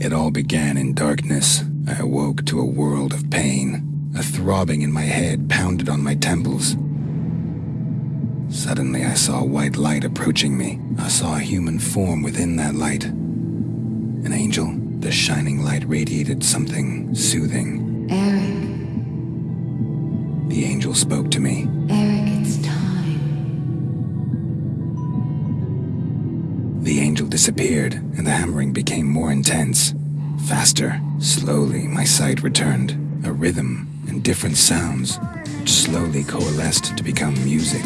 It all began in darkness. I awoke to a world of pain. A throbbing in my head pounded on my temples. Suddenly, I saw a white light approaching me. I saw a human form within that light. An angel. The shining light radiated something soothing. Eric, The angel spoke to me. Eric, angel disappeared, and the hammering became more intense. Faster. Slowly, my sight returned. A rhythm and different sounds, which slowly coalesced to become music.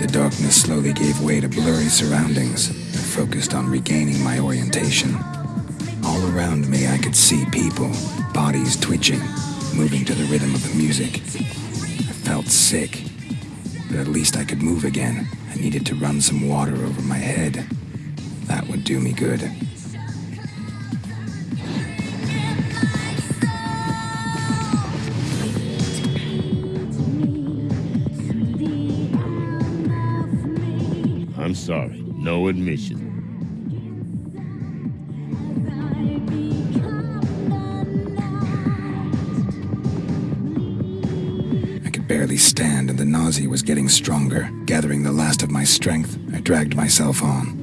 The darkness slowly gave way to blurry surroundings. I focused on regaining my orientation. All around me, I could see people, bodies twitching, moving to the rhythm of the music. I felt sick, but at least I could move again. I needed to run some water over my head. That would do me good. I'm sorry. No admission. I could barely stand, and the nausea was getting stronger. Gathering the last of my strength, I dragged myself on.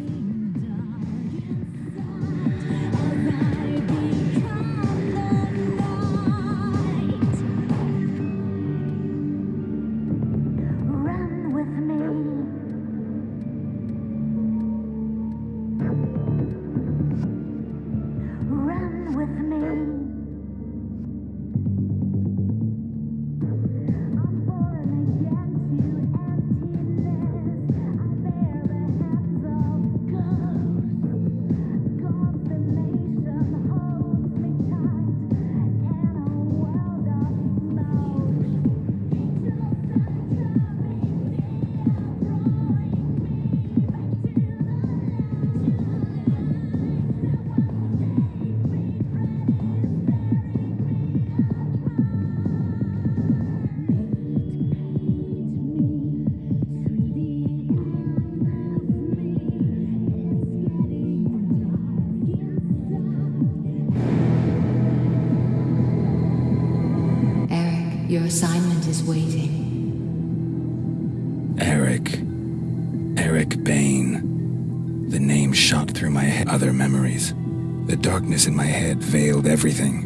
Assignment is waiting. Eric. Eric Bain. The name shot through my head. Other memories. The darkness in my head veiled everything.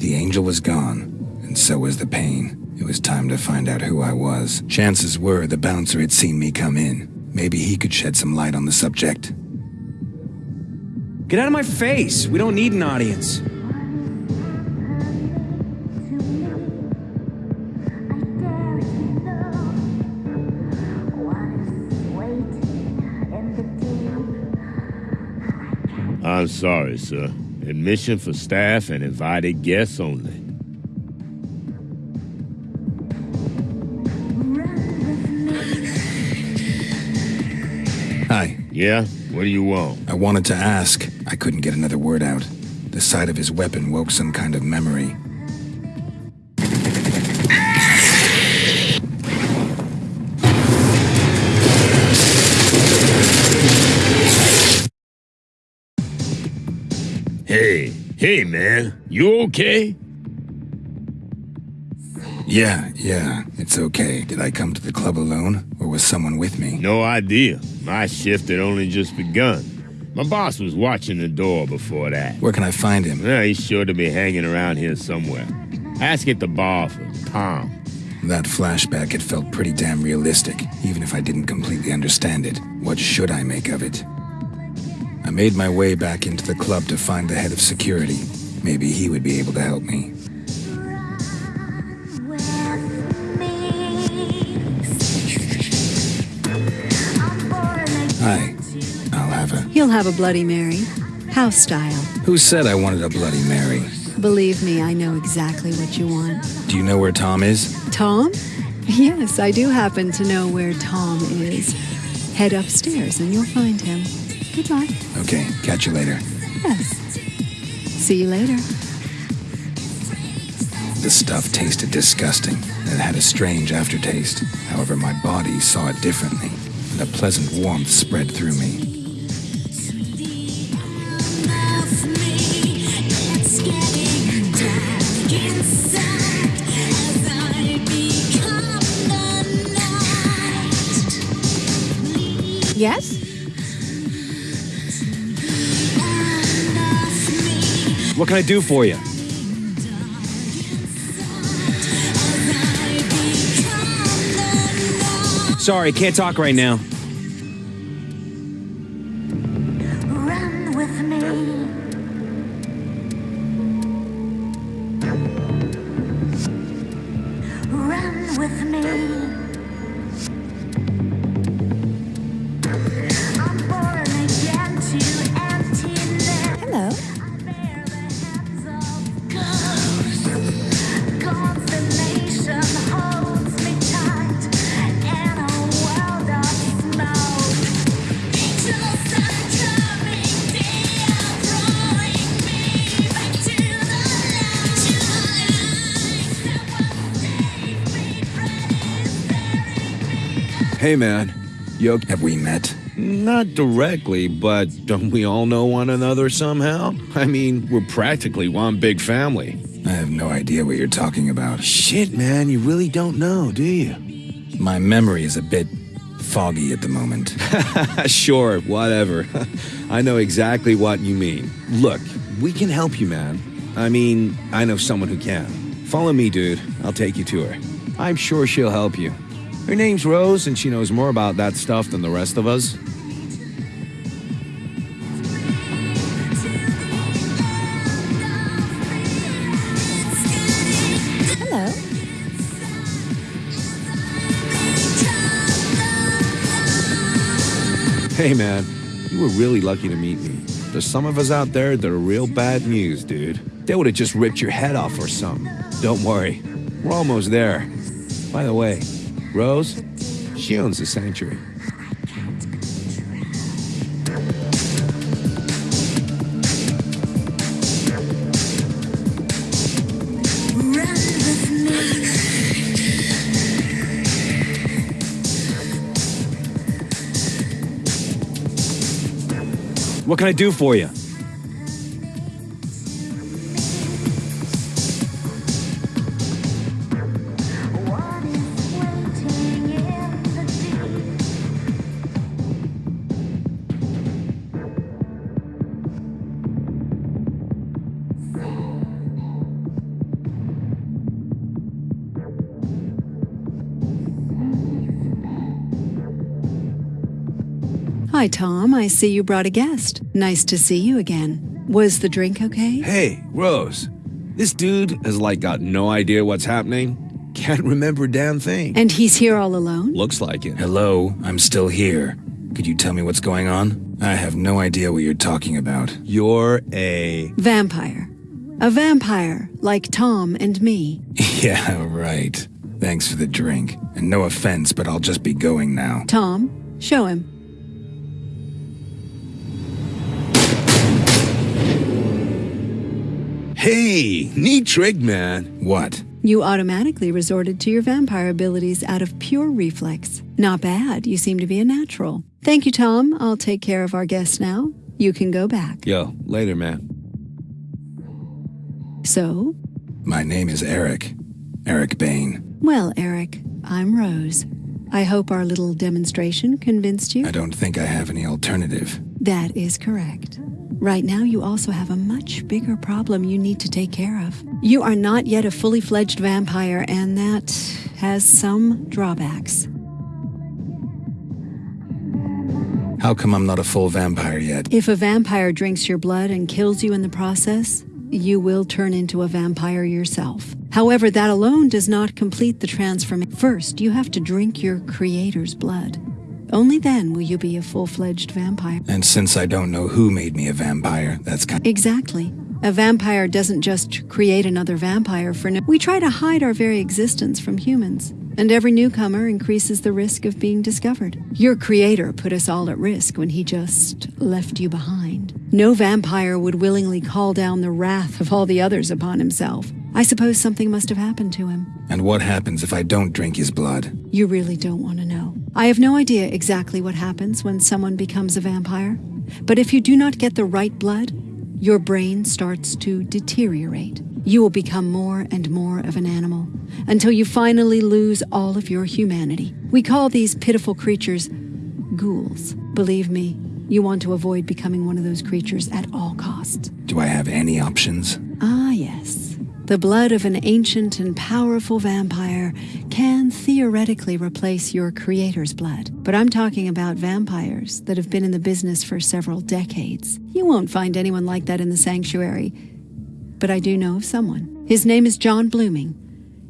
The angel was gone, and so was the pain. It was time to find out who I was. Chances were the bouncer had seen me come in. Maybe he could shed some light on the subject. Get out of my face! We don't need an audience. I'm sorry, sir. Admission for staff and invited guests only. Hi. Yeah? What do you want? I wanted to ask. I couldn't get another word out. The sight of his weapon woke some kind of memory. Hey, hey, man. You okay? Yeah, yeah, it's okay. Did I come to the club alone, or was someone with me? No idea. My shift had only just begun. My boss was watching the door before that. Where can I find him? Well, he's sure to be hanging around here somewhere. Ask at the bar for Tom. That flashback, it felt pretty damn realistic, even if I didn't completely understand it. What should I make of it? I made my way back into the club to find the head of security. Maybe he would be able to help me. Have a. He'll have a Bloody Mary. House style. Who said I wanted a Bloody Mary? Believe me, I know exactly what you want. Do you know where Tom is? Tom? Yes, I do happen to know where Tom is. Head upstairs and you'll find him. Good luck. Okay, catch you later. Yes. See you later. The stuff tasted disgusting, and had a strange aftertaste. However, my body saw it differently, and a pleasant warmth spread through me. Yes? What can I do for you? Sorry, can't talk right now. Hey, man. Okay? Have we met? Not directly, but don't we all know one another somehow? I mean, we're practically one big family. I have no idea what you're talking about. Shit, man, you really don't know, do you? My memory is a bit foggy at the moment. sure, whatever. I know exactly what you mean. Look, we can help you, man. I mean, I know someone who can. Follow me, dude. I'll take you to her. I'm sure she'll help you. Her name's Rose, and she knows more about that stuff than the rest of us. Hello. Hey, man, you were really lucky to meet me. There's some of us out there that are real bad news, dude. They would have just ripped your head off or something. Don't worry, we're almost there. By the way, Rose, she owns the sanctuary. What can I do for you? Hi, Tom. I see you brought a guest. Nice to see you again. Was the drink okay? Hey, Rose, this dude has like got no idea what's happening. Can't remember a damn thing. And he's here all alone? Looks like it. Hello, I'm still here. Could you tell me what's going on? I have no idea what you're talking about. You're a. Vampire. A vampire, like Tom and me. yeah, right. Thanks for the drink. And no offense, but I'll just be going now. Tom, show him. Hey, neat trick, man. What? You automatically resorted to your vampire abilities out of pure reflex. Not bad. You seem to be a natural. Thank you, Tom. I'll take care of our guest now. You can go back. Yo, later, man. So, My name is Eric. Eric Bain. well, Eric, I'm Rose. I hope our little demonstration convinced you. I don't think I have any alternative. That is correct. Right now, you also have a much bigger problem you need to take care of. You are not yet a fully fledged vampire, and that has some drawbacks. How come I'm not a full vampire yet? If a vampire drinks your blood and kills you in the process, you will turn into a vampire yourself. However, that alone does not complete the transformation. First, you have to drink your creator's blood. Only then will you be a full fledged vampire. And since I don't know who made me a vampire, that's kind Exactly. A vampire doesn't just create another vampire for no. We try to hide our very existence from humans, and every newcomer increases the risk of being discovered. Your creator put us all at risk when he just left you behind. No vampire would willingly call down the wrath of all the others upon himself. I suppose something must have happened to him. And what happens if I don't drink his blood? You really don't want to know. I have no idea exactly what happens when someone becomes a vampire, but if you do not get the right blood, your brain starts to deteriorate. You will become more and more of an animal until you finally lose all of your humanity. We call these pitiful creatures ghouls. Believe me, you want to avoid becoming one of those creatures at all costs. Do I have any options? Ah, yes. The blood of an ancient and powerful vampire can theoretically replace your creator's blood. But I'm talking about vampires that have been in the business for several decades. You won't find anyone like that in the sanctuary. But I do know of someone. His name is John Blooming.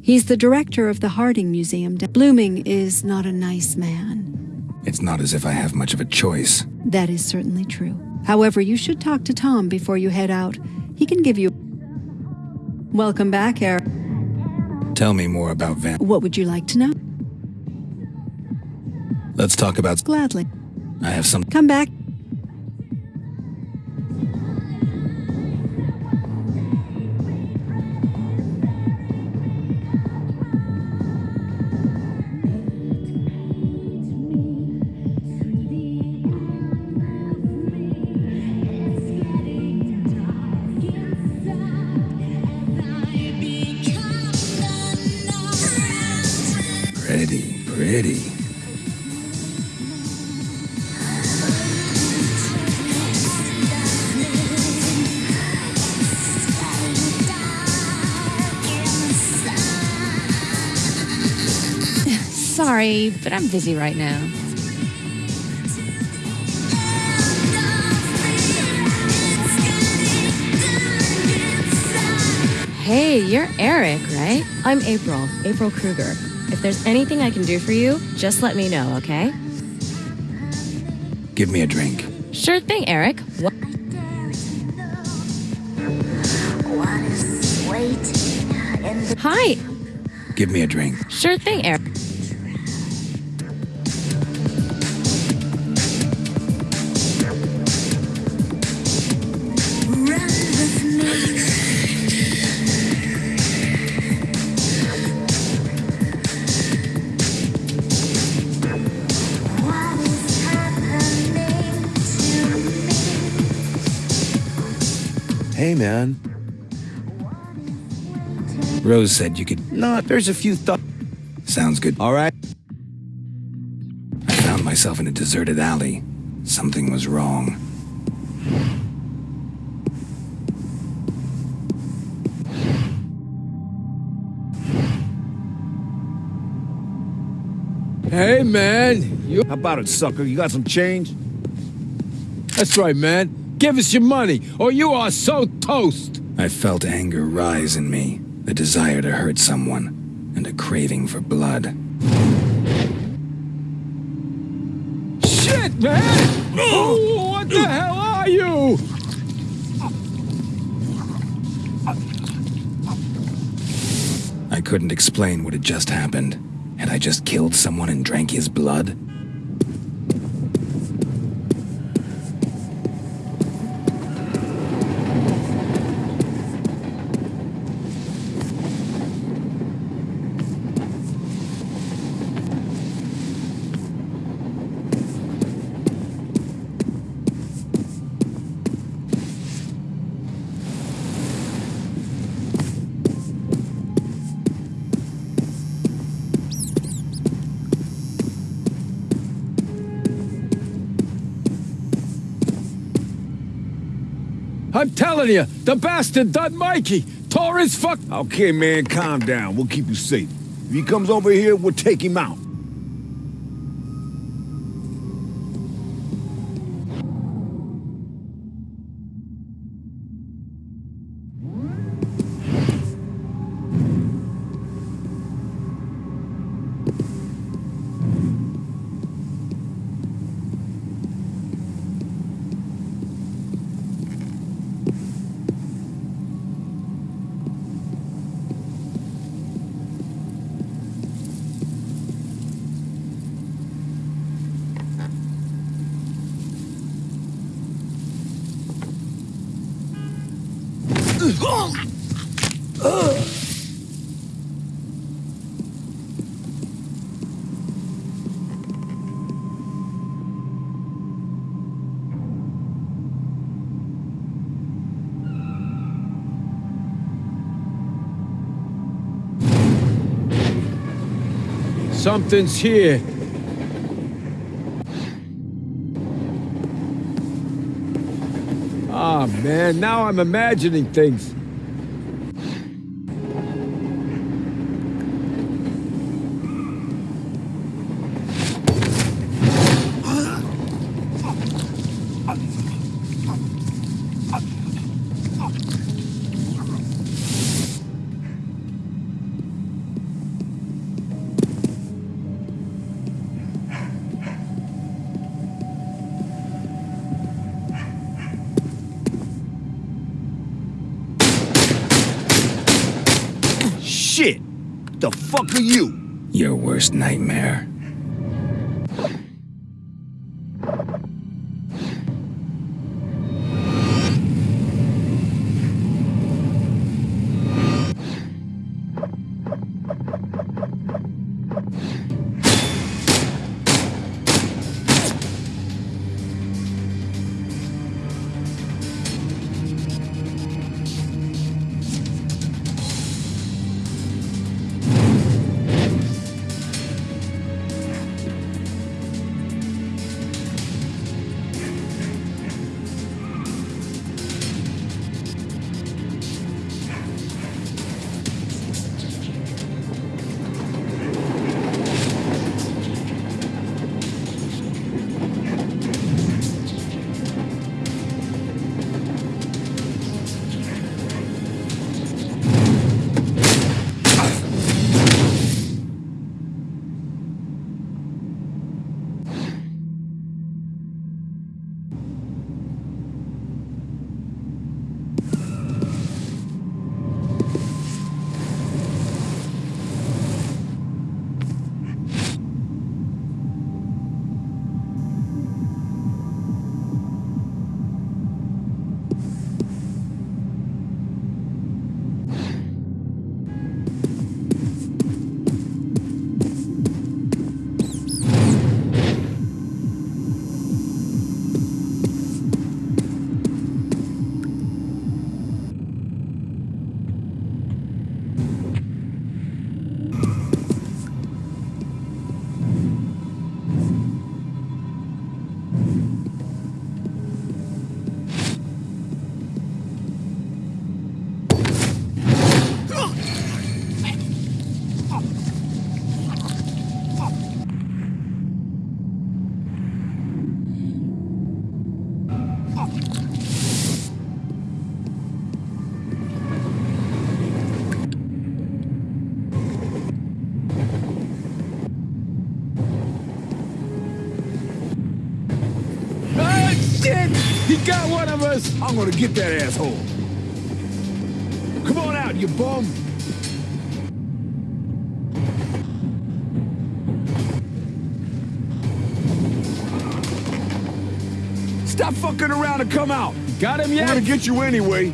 He's the director of the Harding Museum. Blooming is not a nice man. It's not as if I have much of a choice. That is certainly true. However, you should talk to Tom before you head out. He can give you. Welcome back, Eric. Tell me more about Van. What would you like to know? Let's talk about. Gladly. I have some. Come back. Pretty, pretty. Sorry, but I'm busy right now. Hey, you're Eric, right? I'm April, April Kruger. If there's anything I can do for you, just let me know, okay? Give me a drink. Sure thing, Eric. What? What is waiting in Hi. Give me a drink. Sure thing, Eric. Hey, man. Rose said you could. No, there's a few thoughts. Sounds good. All right. I found myself in a deserted alley. Something was wrong. Hey, man. You, How about it, sucker? You got some change? that's right, man. Give us your money, or you are so toast. I felt anger rise in me, the desire to hurt someone, and a craving for blood. Shit, man! Oh, what the hell are you? I couldn't explain what had just happened. Had I just killed someone and drank his blood? I'm telling you, the bastard done Mikey. Tore his fuck. Okay, man, calm down. We'll keep you safe. If he comes over here, we'll take him out. Something's here. Ah, man, now I'm imagining things. The fuck are you? Your worst nightmare. Shit! He got one of us! I'm gonna get that asshole. Come on out, you bum. Stop fucking around and come out. Got him yet? gonna get you anyway.